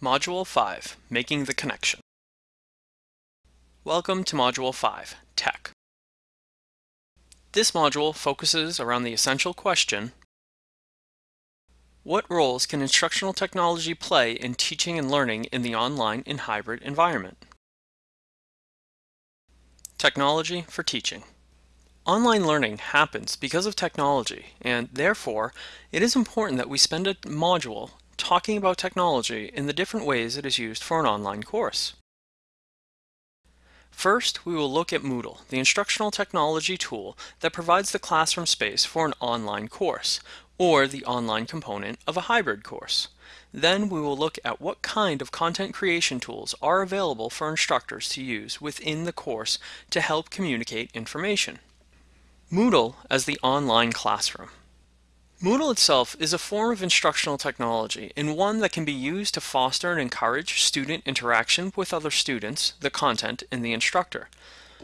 Module 5, Making the Connection. Welcome to Module 5, Tech. This module focuses around the essential question, what roles can instructional technology play in teaching and learning in the online and hybrid environment? Technology for teaching. Online learning happens because of technology, and therefore, it is important that we spend a module talking about technology in the different ways it is used for an online course. First, we will look at Moodle, the instructional technology tool that provides the classroom space for an online course, or the online component of a hybrid course. Then we will look at what kind of content creation tools are available for instructors to use within the course to help communicate information. Moodle as the online classroom. Moodle itself is a form of instructional technology and one that can be used to foster and encourage student interaction with other students, the content, and the instructor.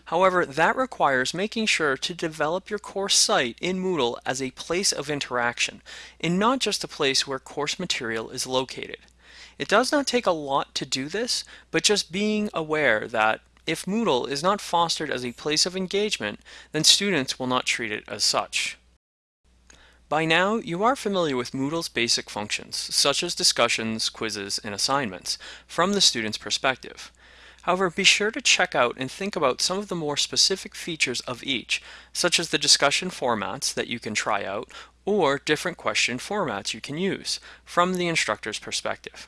However, that requires making sure to develop your course site in Moodle as a place of interaction and not just a place where course material is located. It does not take a lot to do this, but just being aware that if Moodle is not fostered as a place of engagement, then students will not treat it as such. By now, you are familiar with Moodle's basic functions, such as discussions, quizzes, and assignments, from the student's perspective. However, be sure to check out and think about some of the more specific features of each, such as the discussion formats that you can try out, or different question formats you can use, from the instructor's perspective.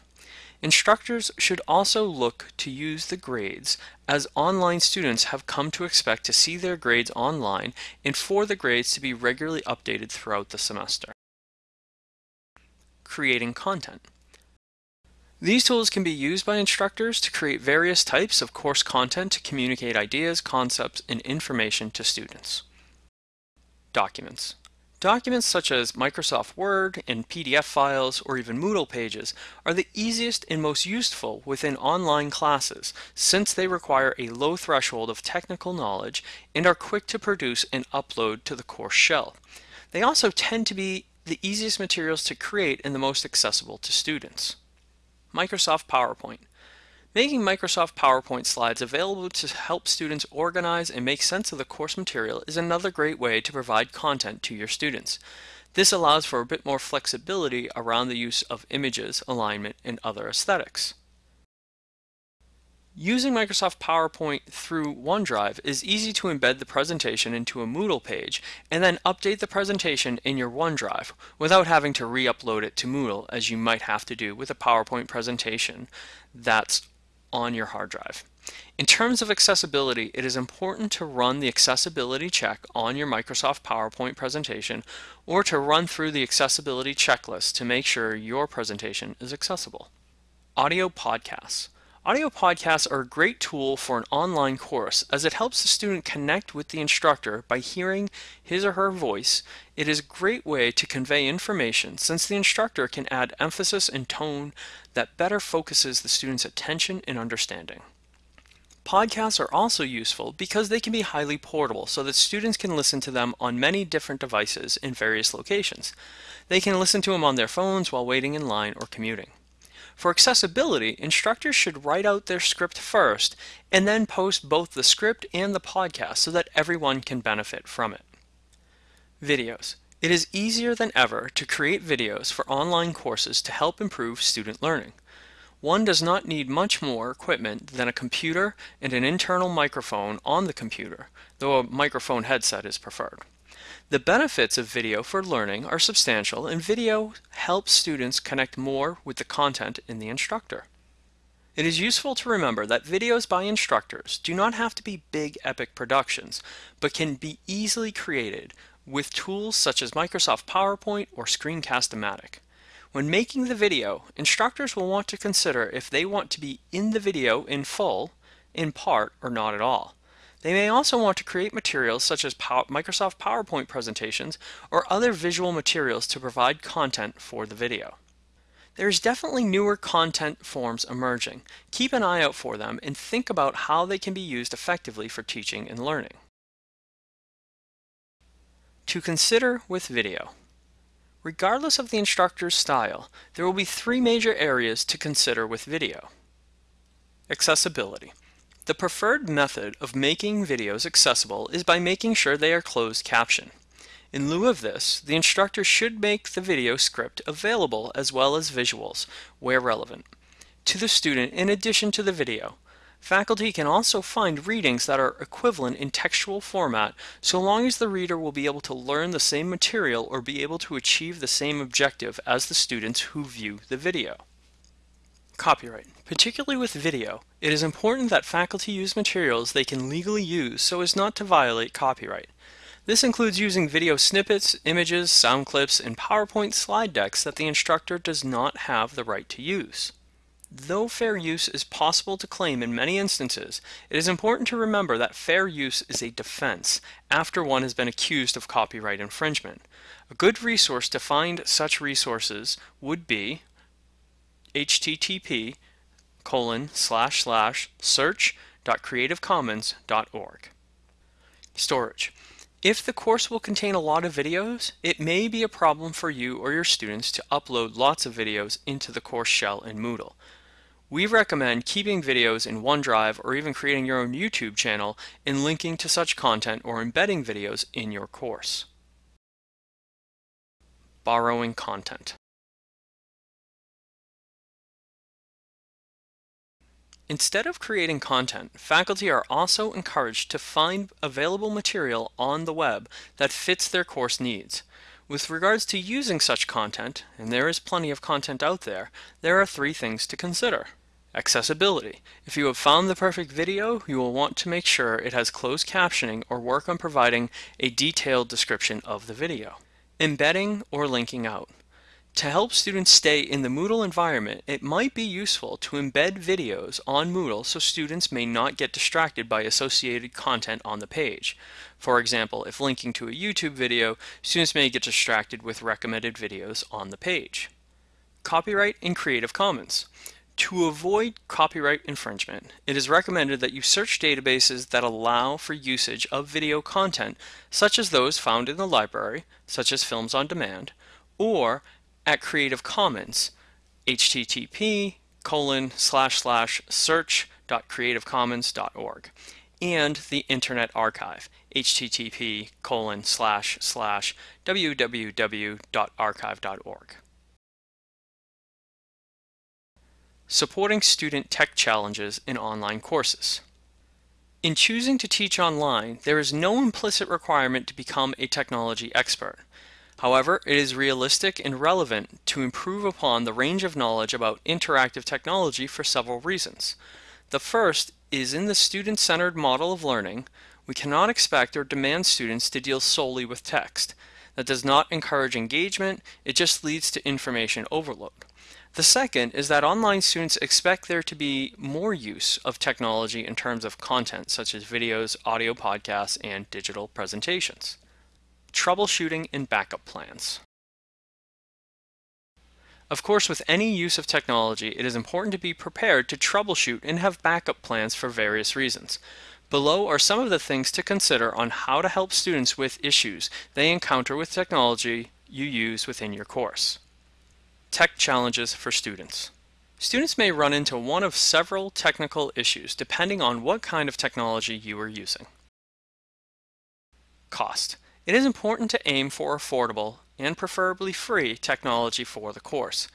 Instructors should also look to use the grades as online students have come to expect to see their grades online and for the grades to be regularly updated throughout the semester. Creating content. These tools can be used by instructors to create various types of course content to communicate ideas, concepts, and information to students. Documents. Documents such as Microsoft Word and PDF files or even Moodle pages are the easiest and most useful within online classes since they require a low threshold of technical knowledge and are quick to produce and upload to the course shell. They also tend to be the easiest materials to create and the most accessible to students. Microsoft PowerPoint. Making Microsoft PowerPoint slides available to help students organize and make sense of the course material is another great way to provide content to your students. This allows for a bit more flexibility around the use of images, alignment, and other aesthetics. Using Microsoft PowerPoint through OneDrive is easy to embed the presentation into a Moodle page and then update the presentation in your OneDrive without having to re-upload it to Moodle as you might have to do with a PowerPoint presentation that's on your hard drive. In terms of accessibility, it is important to run the accessibility check on your Microsoft PowerPoint presentation or to run through the accessibility checklist to make sure your presentation is accessible. Audio podcasts. Audio podcasts are a great tool for an online course as it helps the student connect with the instructor by hearing his or her voice. It is a great way to convey information since the instructor can add emphasis and tone that better focuses the student's attention and understanding. Podcasts are also useful because they can be highly portable so that students can listen to them on many different devices in various locations. They can listen to them on their phones while waiting in line or commuting. For accessibility, instructors should write out their script first and then post both the script and the podcast so that everyone can benefit from it. Videos. It is easier than ever to create videos for online courses to help improve student learning. One does not need much more equipment than a computer and an internal microphone on the computer, though a microphone headset is preferred. The benefits of video for learning are substantial and video helps students connect more with the content in the instructor. It is useful to remember that videos by instructors do not have to be big epic productions, but can be easily created with tools such as Microsoft PowerPoint or Screencast-O-Matic. When making the video, instructors will want to consider if they want to be in the video in full, in part, or not at all. They may also want to create materials such as Microsoft PowerPoint presentations or other visual materials to provide content for the video. There's definitely newer content forms emerging. Keep an eye out for them and think about how they can be used effectively for teaching and learning. To consider with video. Regardless of the instructor's style, there will be three major areas to consider with video. Accessibility. The preferred method of making videos accessible is by making sure they are closed caption. In lieu of this, the instructor should make the video script available as well as visuals, where relevant, to the student in addition to the video. Faculty can also find readings that are equivalent in textual format so long as the reader will be able to learn the same material or be able to achieve the same objective as the students who view the video. Copyright. Particularly with video, it is important that faculty use materials they can legally use so as not to violate copyright. This includes using video snippets, images, sound clips, and PowerPoint slide decks that the instructor does not have the right to use. Though fair use is possible to claim in many instances, it is important to remember that fair use is a defense after one has been accused of copyright infringement. A good resource to find such resources would be http colon slash slash search.creativecommons.org. Storage. If the course will contain a lot of videos, it may be a problem for you or your students to upload lots of videos into the course shell in Moodle. We recommend keeping videos in OneDrive or even creating your own YouTube channel and linking to such content or embedding videos in your course. Borrowing content. Instead of creating content, faculty are also encouraged to find available material on the web that fits their course needs. With regards to using such content, and there is plenty of content out there, there are three things to consider. Accessibility. If you have found the perfect video, you will want to make sure it has closed captioning or work on providing a detailed description of the video. Embedding or linking out. To help students stay in the Moodle environment, it might be useful to embed videos on Moodle so students may not get distracted by associated content on the page. For example, if linking to a YouTube video, students may get distracted with recommended videos on the page. Copyright and Creative Commons. To avoid copyright infringement, it is recommended that you search databases that allow for usage of video content, such as those found in the library, such as Films on Demand, or at Creative Commons, http colon slash slash search search.creativecommons.org, and the Internet Archive, http colon slash slash www.archive.org. Supporting student tech challenges in online courses. In choosing to teach online, there is no implicit requirement to become a technology expert. However, it is realistic and relevant to improve upon the range of knowledge about interactive technology for several reasons. The first is in the student-centered model of learning, we cannot expect or demand students to deal solely with text. That does not encourage engagement, it just leads to information overload. The second is that online students expect there to be more use of technology in terms of content such as videos, audio podcasts, and digital presentations troubleshooting and backup plans. Of course, with any use of technology, it is important to be prepared to troubleshoot and have backup plans for various reasons. Below are some of the things to consider on how to help students with issues they encounter with technology you use within your course. Tech challenges for students. Students may run into one of several technical issues depending on what kind of technology you are using. Cost. It is important to aim for affordable, and preferably free, technology for the course.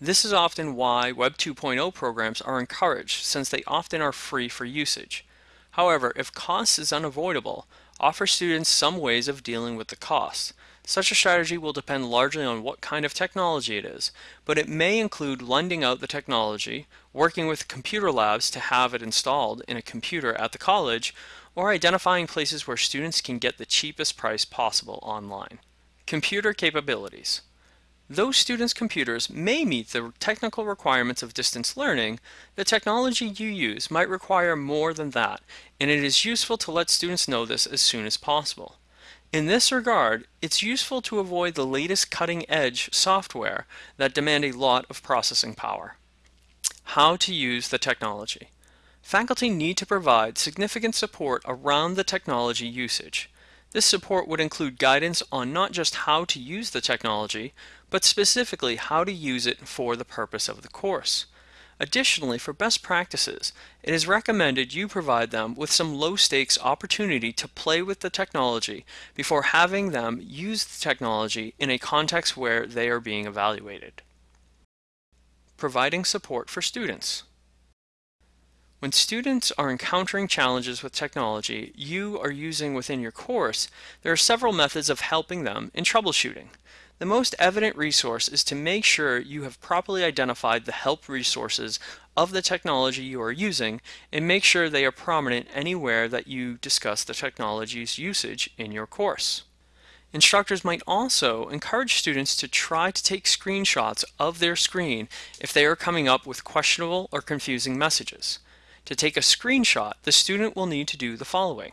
This is often why Web 2.0 programs are encouraged, since they often are free for usage. However, if cost is unavoidable, offer students some ways of dealing with the cost. Such a strategy will depend largely on what kind of technology it is, but it may include lending out the technology, working with computer labs to have it installed in a computer at the college, or identifying places where students can get the cheapest price possible online. Computer capabilities. Though students' computers may meet the technical requirements of distance learning, the technology you use might require more than that, and it is useful to let students know this as soon as possible. In this regard, it's useful to avoid the latest cutting-edge software that demand a lot of processing power. How to use the technology. Faculty need to provide significant support around the technology usage. This support would include guidance on not just how to use the technology, but specifically how to use it for the purpose of the course. Additionally, for best practices, it is recommended you provide them with some low stakes opportunity to play with the technology before having them use the technology in a context where they are being evaluated. Providing support for students. When students are encountering challenges with technology you are using within your course, there are several methods of helping them in troubleshooting. The most evident resource is to make sure you have properly identified the help resources of the technology you are using and make sure they are prominent anywhere that you discuss the technology's usage in your course. Instructors might also encourage students to try to take screenshots of their screen if they are coming up with questionable or confusing messages. To take a screenshot, the student will need to do the following.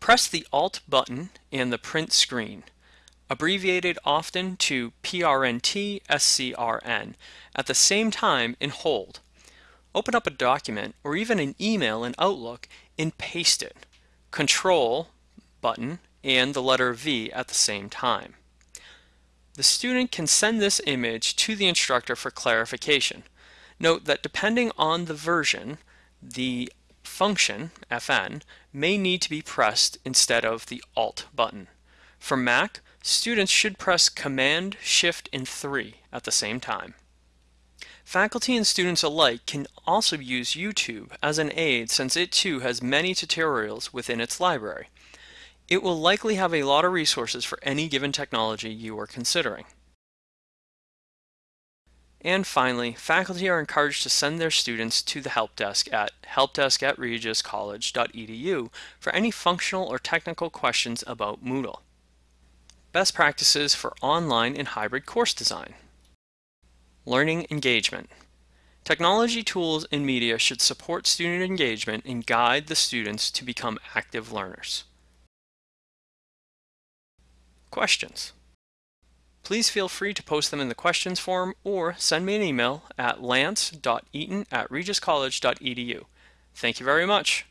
Press the Alt button and the print screen abbreviated often to PRNT SCRN, at the same time in hold. Open up a document or even an email in Outlook and paste it. Control button and the letter V at the same time. The student can send this image to the instructor for clarification. Note that depending on the version, the function, fn, may need to be pressed instead of the Alt button. For Mac, Students should press Command, Shift, and 3 at the same time. Faculty and students alike can also use YouTube as an aid since it too has many tutorials within its library. It will likely have a lot of resources for any given technology you are considering. And finally, faculty are encouraged to send their students to the help desk at helpdesk at regiscollege.edu for any functional or technical questions about Moodle. Best practices for online and hybrid course design. Learning engagement. Technology tools and media should support student engagement and guide the students to become active learners. Questions. Please feel free to post them in the questions form or send me an email at lance.eaton at regiscollege.edu. Thank you very much.